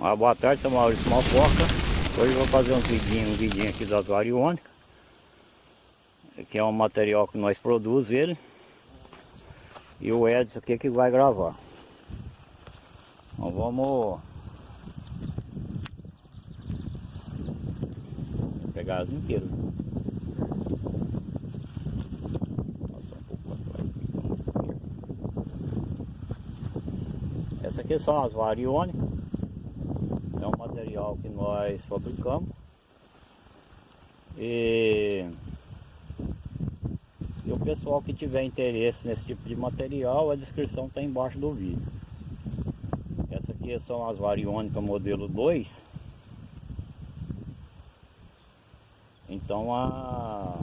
Uma boa tarde, sou Maurício Malfoca. Hoje vou fazer um vidinho, um vidinho aqui das variônicas. Que é um material que nós produzimos ele. E o Edson aqui que vai gravar. Então vamos pegar as inteiras. Essa aqui são as variônicas é que nós fabricamos. E, e o pessoal que tiver interesse nesse tipo de material a descrição está embaixo do vídeo. Essa aqui são as variônicas modelo 2 então a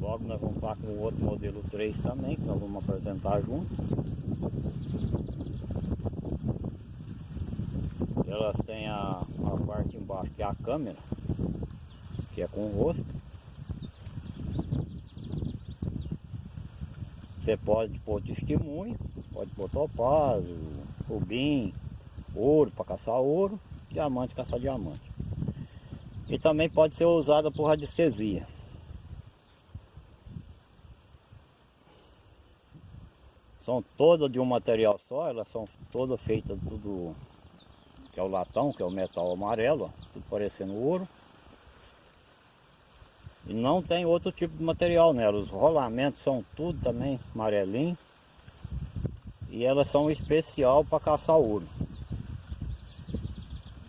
logo nós vamos estar com o outro modelo 3 também que nós vamos apresentar junto. Elas têm a, é a câmera, que é com o rosto. Você pode pôr testemunho, pode pôr topázio, rubim, ouro para caçar ouro, diamante caçar diamante. E também pode ser usada por radiestesia. São todas de um material só, elas são todas feitas tudo que é o latão, que é o metal amarelo, ó, tudo parecendo ouro. E não tem outro tipo de material nela, os rolamentos são tudo também amarelinho. E elas são especial para caçar ouro.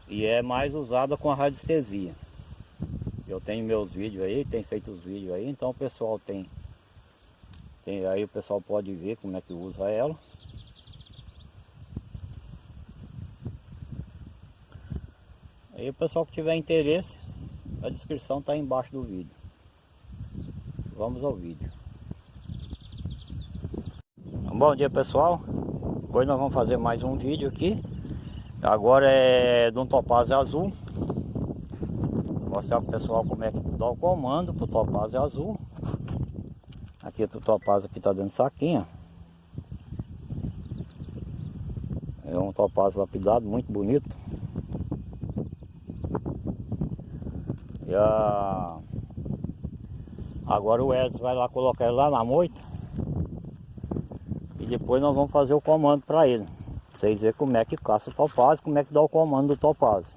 E é mais usada com a radiestesia. Eu tenho meus vídeos aí, tem feito os vídeos aí, então o pessoal tem, tem aí o pessoal pode ver como é que usa ela. Aí o pessoal que tiver interesse, a descrição está embaixo do vídeo. Vamos ao vídeo. Bom dia pessoal. Hoje nós vamos fazer mais um vídeo aqui. Agora é de um topázio azul. Vou mostrar para o pessoal como é que dá o comando para o topázio azul. Aqui o topázio aqui está dentro do saquinho. É um topázio lapidado, muito bonito. Agora o Edson vai lá colocar ele lá na moita. E depois nós vamos fazer o comando para ele. Pra vocês verem como é que caça o topázio, como é que dá o comando do topázio.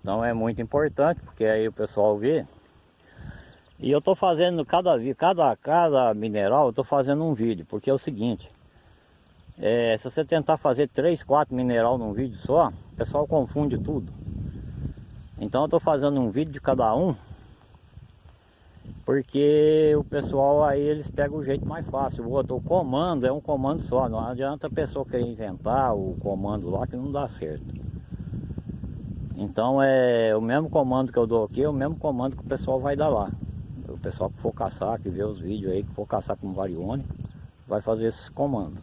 Então é muito importante, porque aí o pessoal vê e eu estou fazendo cada, cada, cada mineral, eu estou fazendo um vídeo, porque é o seguinte, é, se você tentar fazer 3, 4 mineral num vídeo só, o pessoal confunde tudo. Então eu estou fazendo um vídeo de cada um, porque o pessoal aí eles pegam o jeito mais fácil. O outro, o comando é um comando só, não adianta a pessoa querer inventar o comando lá que não dá certo. Então é o mesmo comando que eu dou aqui, é o mesmo comando que o pessoal vai dar lá o pessoal que for caçar, que vê os vídeos aí, que for caçar com variônica, vai fazer esses comandos.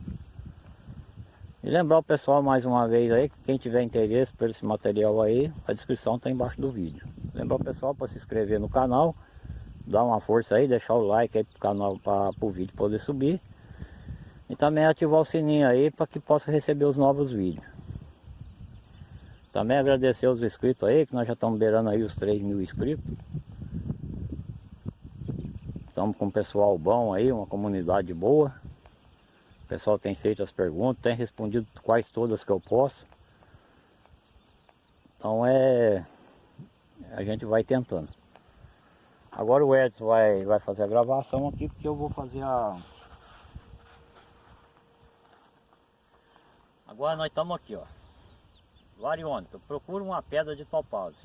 E lembrar o pessoal mais uma vez aí, que quem tiver interesse por esse material aí, a descrição está embaixo do vídeo. Lembrar o pessoal para se inscrever no canal, dar uma força aí, deixar o like aí pro canal, para o vídeo poder subir. E também ativar o sininho aí para que possa receber os novos vídeos. Também agradecer os inscritos aí, que nós já estamos beirando aí os 3 mil inscritos. Estamos com um pessoal bom aí, uma comunidade boa. O pessoal tem feito as perguntas, tem respondido quase todas que eu posso. Então é... A gente vai tentando. Agora o Edson vai, vai fazer a gravação aqui, porque eu vou fazer a... Agora nós estamos aqui, ó. Variônica. Procura uma pedra de topázio.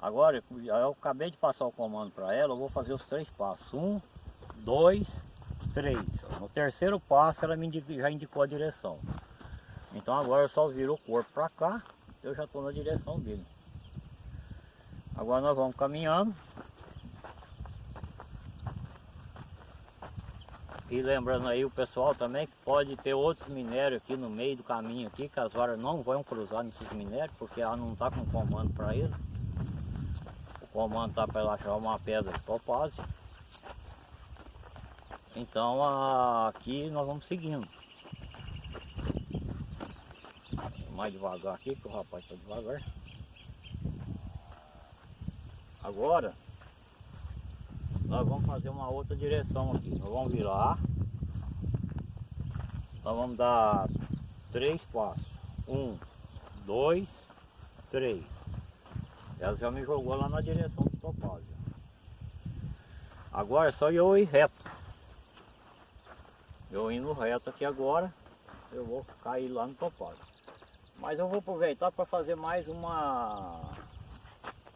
Agora, eu acabei de passar o comando para ela, eu vou fazer os três passos. Um, dois, três. No terceiro passo ela indicou, já indicou a direção. Então agora eu só viro o corpo para cá, eu já estou na direção dele. Agora nós vamos caminhando. E lembrando aí o pessoal também que pode ter outros minérios aqui no meio do caminho aqui, que as varas não vão cruzar nesses minérios, porque ela não está com comando para eles comando tá para ela achar uma pedra de topázio. Então aqui nós vamos seguindo. Mais devagar aqui, que o rapaz está devagar. Agora nós vamos fazer uma outra direção aqui. Nós vamos virar. Nós vamos dar três passos. Um, dois, três. Ela já me jogou lá na direção do topázio. Agora é só eu ir reto. Eu indo reto aqui agora, eu vou cair lá no topázio. Mas eu vou aproveitar para fazer mais uma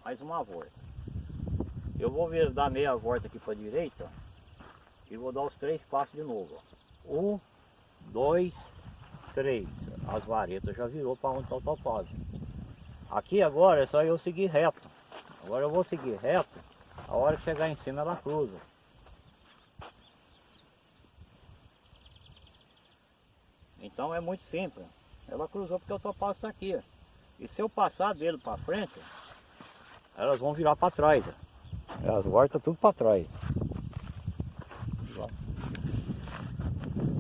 mais uma volta. Eu vou dar meia volta aqui para a direita e vou dar os três passos de novo. Ó. Um, dois, três. As varetas já virou para onde está o topázio. Aqui agora é só eu seguir reto. Agora eu vou seguir reto. A hora que chegar em cima ela cruza. Então é muito simples. Ela cruzou porque o topázio está aqui. E se eu passar dele para frente, elas vão virar para trás. Ó. As voltas tudo para trás.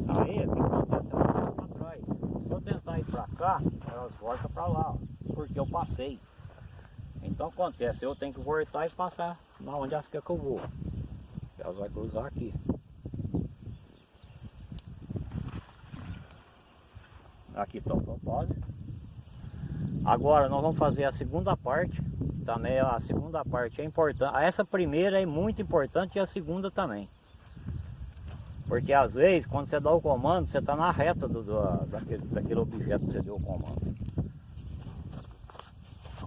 Aí o que acontece? Elas para trás. Se eu tentar ir para cá, elas voltam para lá, ó, porque eu passei. Então acontece, eu tenho que voltar e passar na onde elas querem que eu vou. Elas vão cruzar aqui. Aqui está o propósito. Agora nós vamos fazer a segunda parte também a segunda parte é importante. Essa primeira é muito importante e a segunda também. Porque às vezes, quando você dá o comando, você está na reta do, do, daquele, daquele objeto que você deu o comando.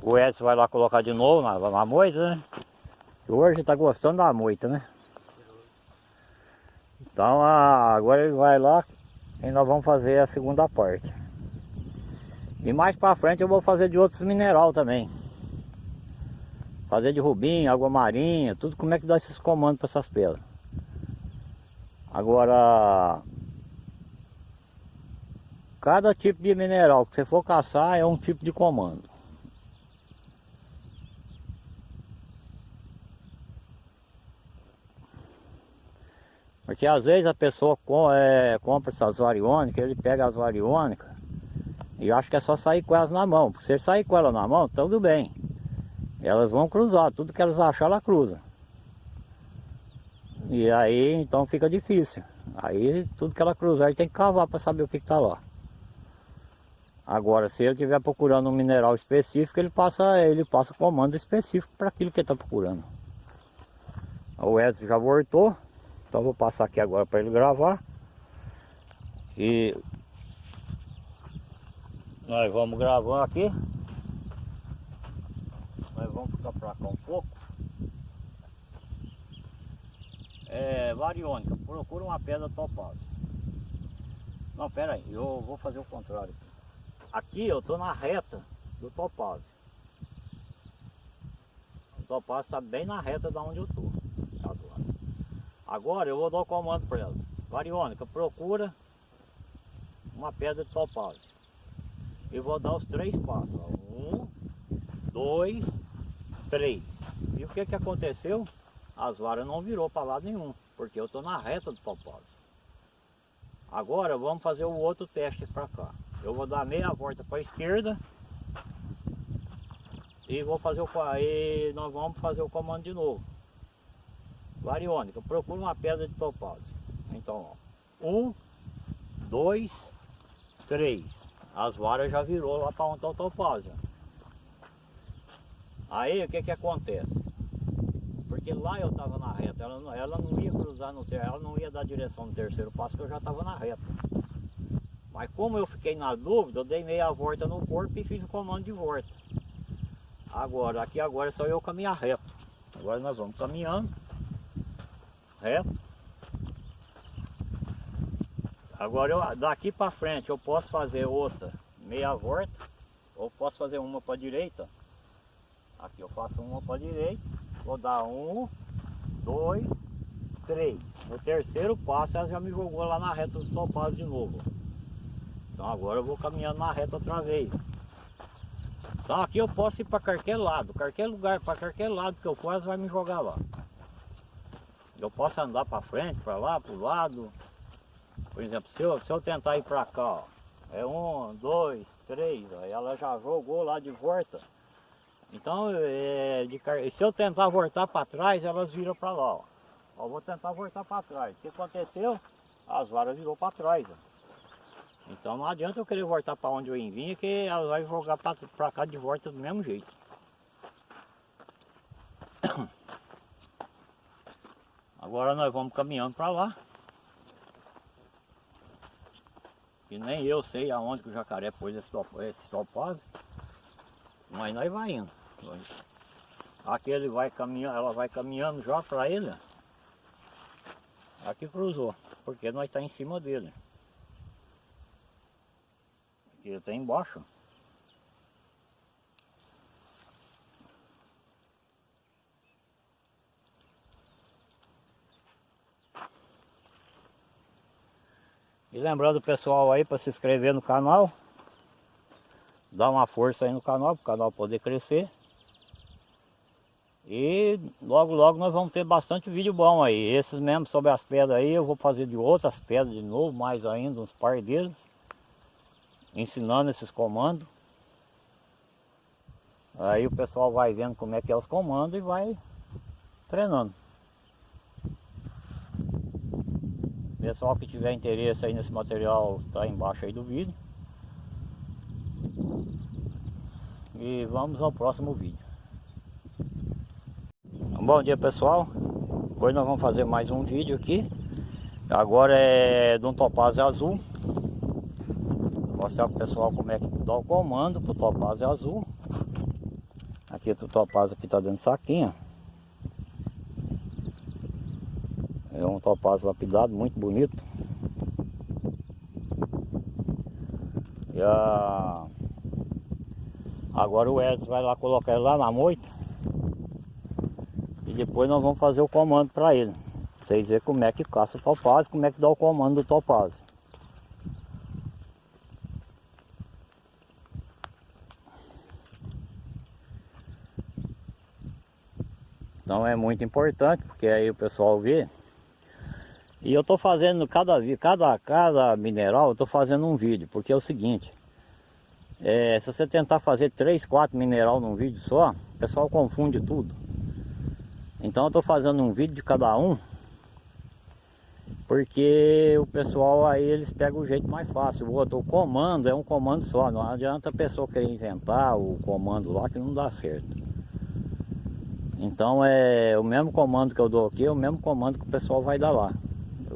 O Edson vai lá colocar de novo na, na moita, né? Hoje está gostando da moita, né? Então agora ele vai lá e nós vamos fazer a segunda parte. E mais para frente eu vou fazer de outros mineral também. Fazer de rubim, água marinha, tudo como é que dá esses comandos para essas pedras. Agora, cada tipo de mineral que você for caçar é um tipo de comando. Porque às vezes a pessoa é, compra essas variônicas, ele pega as variônicas e acha que é só sair com elas na mão. Porque se ele sair com ela na mão, tudo bem. Elas vão cruzar, tudo que elas acharem, ela cruza. E aí então fica difícil. Aí tudo que ela cruzar ele tem que cavar para saber o que está lá. Agora, se ele estiver procurando um mineral específico, ele passa, ele passa comando específico para aquilo que ele está procurando. O Edson já voltou, então vou passar aqui agora para ele gravar. E nós vamos gravando aqui vamos ficar para cá um pouco. É, variônica, procura uma pedra topázio. Não, pera aí, eu vou fazer o contrário. Aqui eu estou na reta do topázio. O topázio está bem na reta da onde eu estou. Agora. eu vou dar o comando para ela. Variônica, procura uma pedra de topázio. E vou dar os três passos. Um, dois, três. E o que que aconteceu? As varas não virou para lado nenhum, porque eu estou na reta do topósito. Agora vamos fazer o outro teste para cá. Eu vou dar meia volta para a esquerda e vou fazer o e nós vamos fazer o comando de novo. Variônica, procura uma pedra de topázio. Então, ó, um, dois, três. As varas já virou lá para onde está o topázio. Aí o que que acontece? Porque lá eu estava na reta, ela não, ela não ia cruzar no terceiro, ela não ia dar direção no terceiro passo, porque eu já estava na reta. Mas como eu fiquei na dúvida, eu dei meia volta no corpo e fiz o comando de volta. Agora, aqui agora é só eu caminhar reto. Agora nós vamos caminhando reto. Agora eu, daqui para frente eu posso fazer outra meia volta ou posso fazer uma para direita Aqui eu faço uma para direita, vou dar um, dois, três. No terceiro passo ela já me jogou lá na reta dos topados de novo. Então agora eu vou caminhando na reta outra vez. Então aqui eu posso ir para qualquer lado, qualquer lugar, para qualquer lado que eu for, elas vai me jogar lá. Eu posso andar para frente, para lá, para o lado. Por exemplo, se eu, se eu tentar ir para cá, ó, é um, dois, três, aí ela já jogou lá de volta. Então, é, de, se eu tentar voltar para trás, elas viram para lá. Ó. Eu vou tentar voltar para trás. O que aconteceu? As varas virou para trás. Ó. Então não adianta eu querer voltar para onde eu vim, que ela vai jogar para cá de volta do mesmo jeito. Agora nós vamos caminhando para lá. E nem eu sei aonde que o jacaré pôs esse, esse. Mas nós vai indo. Aqui ele vai caminhando, ela vai caminhando já para ele. Aqui cruzou, porque nós está em cima dele. Aqui está embaixo. E lembrando o pessoal aí para se inscrever no canal. Dar uma força aí no canal, para o canal poder crescer. E logo logo nós vamos ter bastante vídeo bom aí. Esses mesmo sobre as pedras aí, eu vou fazer de outras pedras de novo, mais ainda, uns par deles. Ensinando esses comandos. Aí o pessoal vai vendo como é que é os comandos e vai treinando. Pessoal que tiver interesse aí nesse material, tá embaixo aí do vídeo. E vamos ao próximo vídeo. Bom dia pessoal. Hoje nós vamos fazer mais um vídeo aqui. Agora é de um topázio azul. Vou mostrar pro pessoal como é que dá o comando pro topázio azul. Aqui o topázio que tá dentro do saquinho. Topázio lapidado, muito bonito. E a... Agora o Edson vai lá colocar ele lá na moita. E depois nós vamos fazer o comando para ele. Pra vocês verem como é que caça o topázio, como é que dá o comando do topázio. Então é muito importante, porque aí o pessoal vê e eu estou fazendo cada, cada, cada mineral, eu estou fazendo um vídeo, porque é o seguinte, é, se você tentar fazer 3, 4 mineral num vídeo só, o pessoal confunde tudo. Então eu estou fazendo um vídeo de cada um, porque o pessoal aí eles pegam o jeito mais fácil. O outro, o comando é um comando só, não adianta a pessoa querer inventar o comando lá que não dá certo. Então é o mesmo comando que eu dou aqui, é o mesmo comando que o pessoal vai dar lá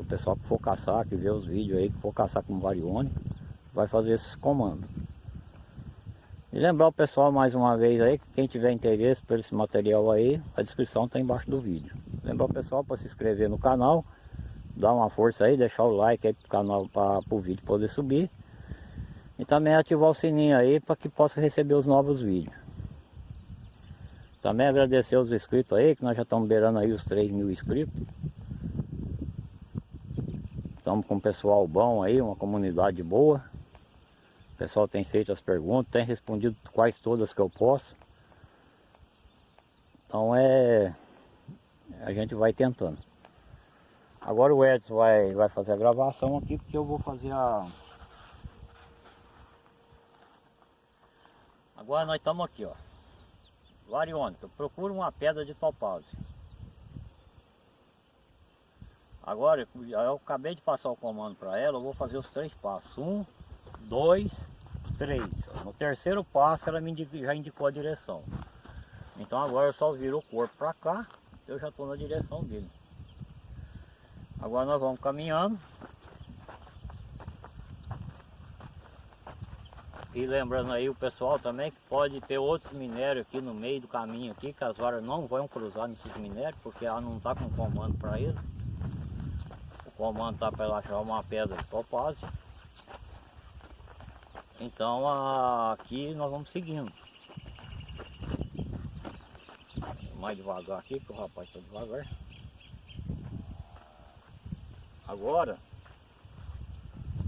pessoal que for caçar, que vê os vídeos aí, que for caçar com varione, vai fazer esses comandos. E lembrar o pessoal mais uma vez aí, que quem tiver interesse por esse material aí, a descrição está embaixo do vídeo. Lembrar o pessoal para se inscrever no canal, dar uma força aí, deixar o like aí pro canal para o vídeo poder subir. E também ativar o sininho aí para que possa receber os novos vídeos. Também agradecer os inscritos aí, que nós já estamos beirando aí os 3 mil inscritos. Estamos com um pessoal bom aí, uma comunidade boa. O pessoal tem feito as perguntas, tem respondido quase todas que eu posso. Então é... A gente vai tentando. Agora o Edson vai, vai fazer a gravação aqui, porque eu vou fazer a... Agora nós estamos aqui, ó. Variônica, procura uma pedra de topázio. Agora, eu acabei de passar o comando para ela, eu vou fazer os três passos. Um, dois, três. No terceiro passo ela me já indicou a direção. Então agora eu só viro o corpo para cá, eu já estou na direção dele. Agora nós vamos caminhando. E lembrando aí o pessoal também que pode ter outros minérios aqui no meio do caminho aqui, que as varas não vão cruzar nesses minérios, porque ela não está com comando para eles comando está para ela achar uma pedra de topázio. Então aqui nós vamos seguindo. Mais devagar aqui, porque o rapaz está devagar. Agora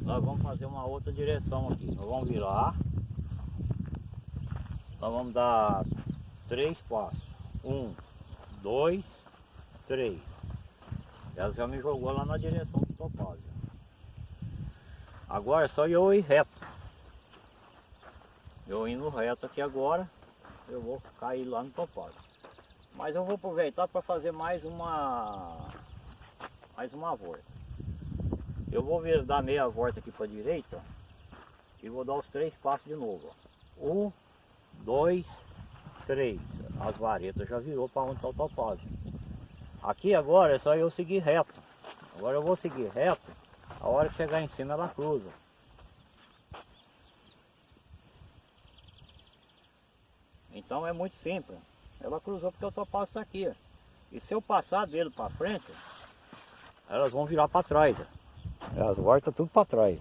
nós vamos fazer uma outra direção aqui. Nós vamos virar. Nós vamos dar três passos. Um, dois, três. Ela já me jogou lá na direção do topázio. Agora é só eu ir reto. Eu indo reto aqui agora, eu vou cair lá no topázio. Mas eu vou aproveitar para fazer mais uma mais uma volta. Eu vou vir, dar meia volta aqui para a direita e vou dar os três passos de novo. Ó. Um, dois, três. As varetas já virou para onde está o topázio. Aqui agora é só eu seguir reto. Agora eu vou seguir reto. A hora que chegar em cima ela cruza. Então é muito simples. Ela cruzou porque o topázio está aqui. E se eu passar dele para frente, elas vão virar para trás. Elas voltam tudo para trás.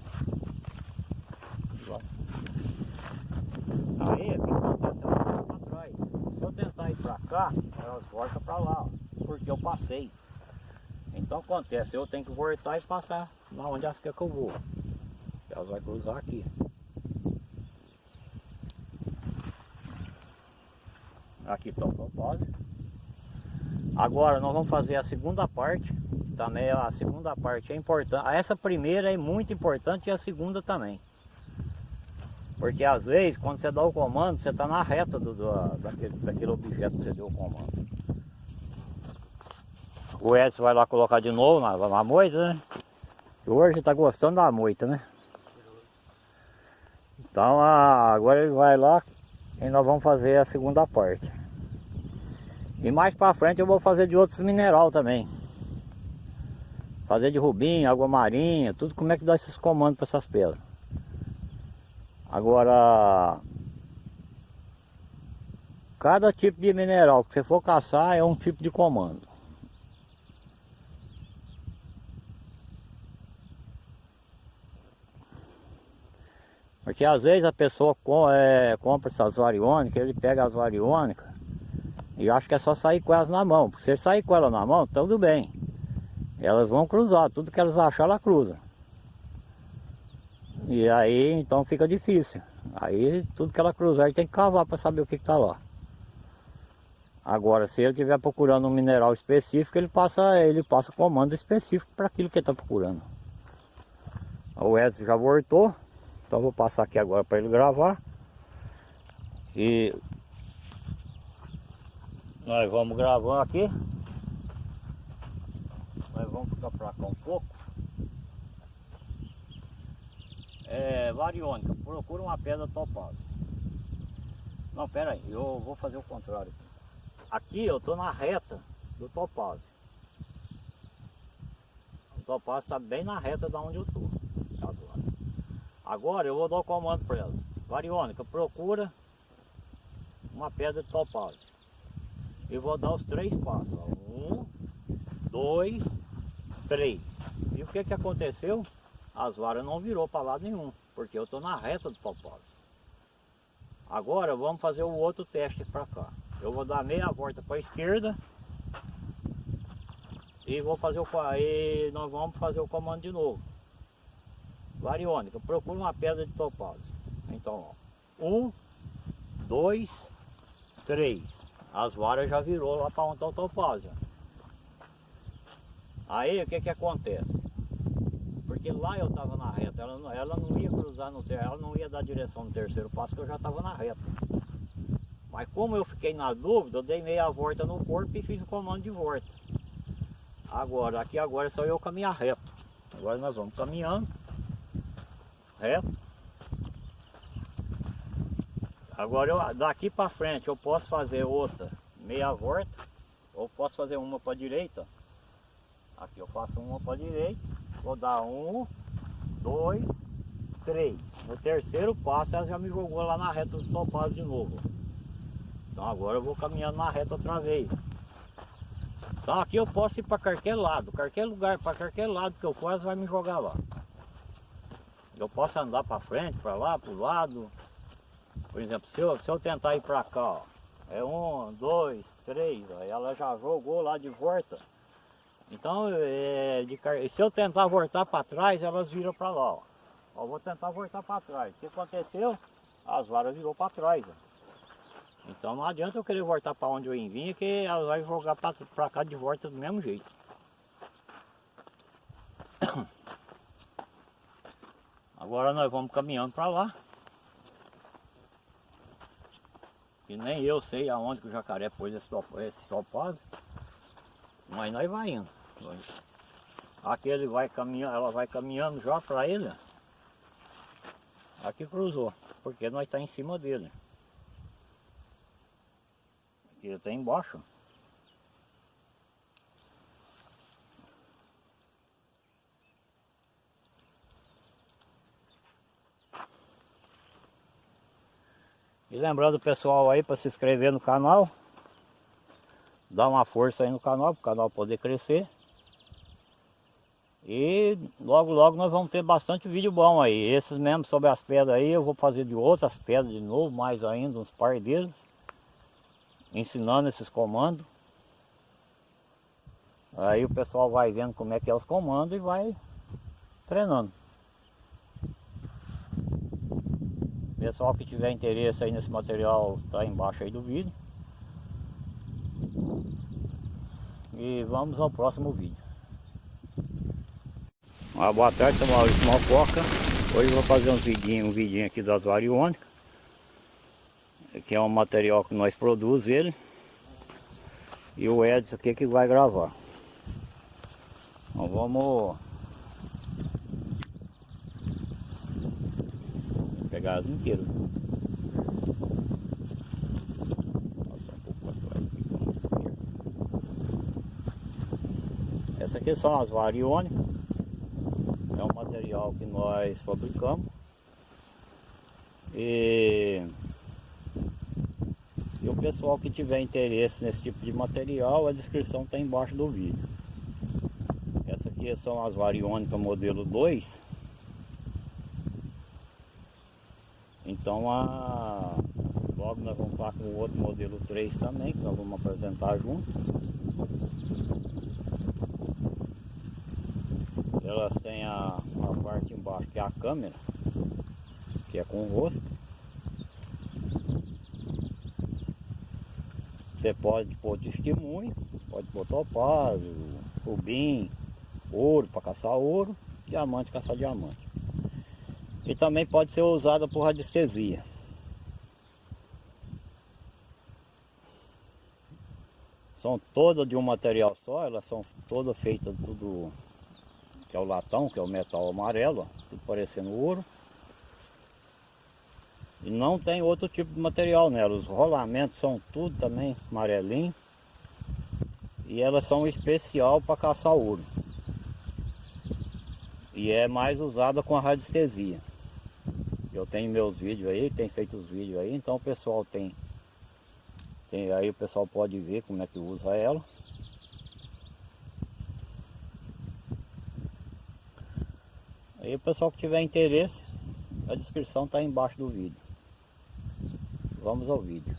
Aí, o que para trás. Se eu tentar ir para cá, elas voltam para lá, ó, porque eu passei. Então acontece, eu tenho que voltar e passar lá onde elas querem que eu vou. Elas vão cruzar aqui. Aqui está o propósito. Agora nós vamos fazer a segunda parte. Também a segunda parte é importante. Essa primeira é muito importante e a segunda também. Porque às vezes quando você dá o comando, você está na reta do, do, daquele, daquele objeto que você deu o comando. O Edson vai lá colocar de novo na, na moita, né? Hoje está gostando da moita, né? Então agora ele vai lá e nós vamos fazer a segunda parte. E mais para frente eu vou fazer de outros mineral também. Fazer de rubim, água marinha, tudo como é que dá esses comandos para essas pedras. Agora, cada tipo de mineral que você for caçar é um tipo de comando. Porque às vezes a pessoa com, é, compra essas variônicas, ele pega as variônicas e eu acho que é só sair com elas na mão. Porque se ele sair com ela na mão, tudo bem. Elas vão cruzar, tudo que elas achar, ela cruza. E aí, então fica difícil. Aí, tudo que ela cruzar, tem que cavar para saber o que está lá. Agora, se ele estiver procurando um mineral específico, ele passa, ele passa comando específico para aquilo que ele está procurando. O Edson já voltou, então vou passar aqui agora para ele gravar. E nós vamos gravando aqui. Nós vamos ficar para cá um pouco. É, variônica, procura uma pedra topaz. Não, pera aí, eu vou fazer o contrário. Aqui eu estou na reta do topaz. O topaz está bem na reta da onde eu estou. Agora. eu vou dar o comando para ela. Variônica, procura uma pedra de topaz e vou dar os três passos. Ó. Um, dois, três. E o que que aconteceu? As varas não virou para lado nenhum, porque eu estou na reta do propósito. Agora vamos fazer o outro teste para cá. Eu vou dar meia volta para a esquerda e vou fazer o e nós vamos fazer o comando de novo. Variônica, procura uma pedra de topázio. Então, ó, um, dois, três as varas já virou lá para onde está o topázio. Aí o que que acontece? Porque lá eu estava na reta, ela não, ela não ia cruzar no terceiro, ela não ia dar direção no terceiro passo, que eu já estava na reta. Mas como eu fiquei na dúvida, eu dei meia volta no corpo e fiz o comando de volta. Agora, aqui agora é só eu caminhar reto. Agora nós vamos caminhando reto. Agora eu, daqui para frente eu posso fazer outra meia volta ou posso fazer uma para direita. Aqui eu faço uma para direita, vou dar um, dois, três. No terceiro passo ela já me jogou lá na reta dos topados de novo. Então agora eu vou caminhando na reta outra vez. Então aqui eu posso ir para qualquer lado, qualquer lugar, para qualquer lado que eu for, vai me jogar lá. Eu posso andar para frente, para lá, para o lado, por exemplo, se eu, se eu tentar ir para cá, ó, é um, dois, três, ó, ela já jogou lá de volta. Então, é, de, se eu tentar voltar para trás, elas viram para lá. Ó. ó. vou tentar voltar para trás. O que aconteceu? As varas virou para trás. Ó. Então não adianta eu querer voltar para onde eu vim, que ela vai jogar para cá de volta do mesmo jeito. Agora nós vamos caminhando para lá. E nem eu sei aonde que o jacaré pôs esse, esse. Mas nós vai indo. Aqui ele vai caminhando, ela vai caminhando já para ele. Aqui cruzou, porque nós está em cima dele. Aqui ele está embaixo. E lembrando o pessoal aí para se inscrever no canal. Dar uma força aí no canal, para o canal poder crescer. E logo logo nós vamos ter bastante vídeo bom aí. Esses mesmo sobre as pedras aí, eu vou fazer de outras pedras de novo, mais ainda, uns par deles. Ensinando esses comandos. Aí o pessoal vai vendo como é que é os comandos e vai treinando. Pessoal que tiver interesse aí nesse material, tá embaixo aí do vídeo. E vamos ao próximo vídeo. Ah, boa tarde, sou Maurício Malfoca. Hoje eu vou fazer um vidinho, um vidinho aqui das variônicas. Que é um material que nós produzimos ele. E o Edson aqui que vai gravar. Então vamos pegar as inteiras. Essa aqui são as variônicas. É um material que nós fabricamos. E, e o pessoal que tiver interesse nesse tipo de material, a descrição está embaixo do vídeo. Essa aqui são as variônicas modelo 2 Então a... logo nós vamos estar com o outro modelo 3 também, que nós vamos apresentar junto. Elas têm a, a parte embaixo que é a câmera, que é com rosca. Você pode pôr testemunho, pode pôr topázio, rubim, ouro para caçar ouro, diamante caçar diamante e também pode ser usada por radiestesia. São todas de um material só, elas são todas feitas tudo que é o latão, que é o metal amarelo, tudo parecendo ouro. E não tem outro tipo de material nela, os rolamentos são tudo também amarelinho. E elas são especial para caçar ouro. E é mais usada com a radiestesia. Eu tenho meus vídeos aí, tem feito os vídeos aí, então o pessoal tem, tem aí o pessoal pode ver como é que usa ela. Aí o pessoal que tiver interesse, a descrição está embaixo do vídeo. Vamos ao vídeo.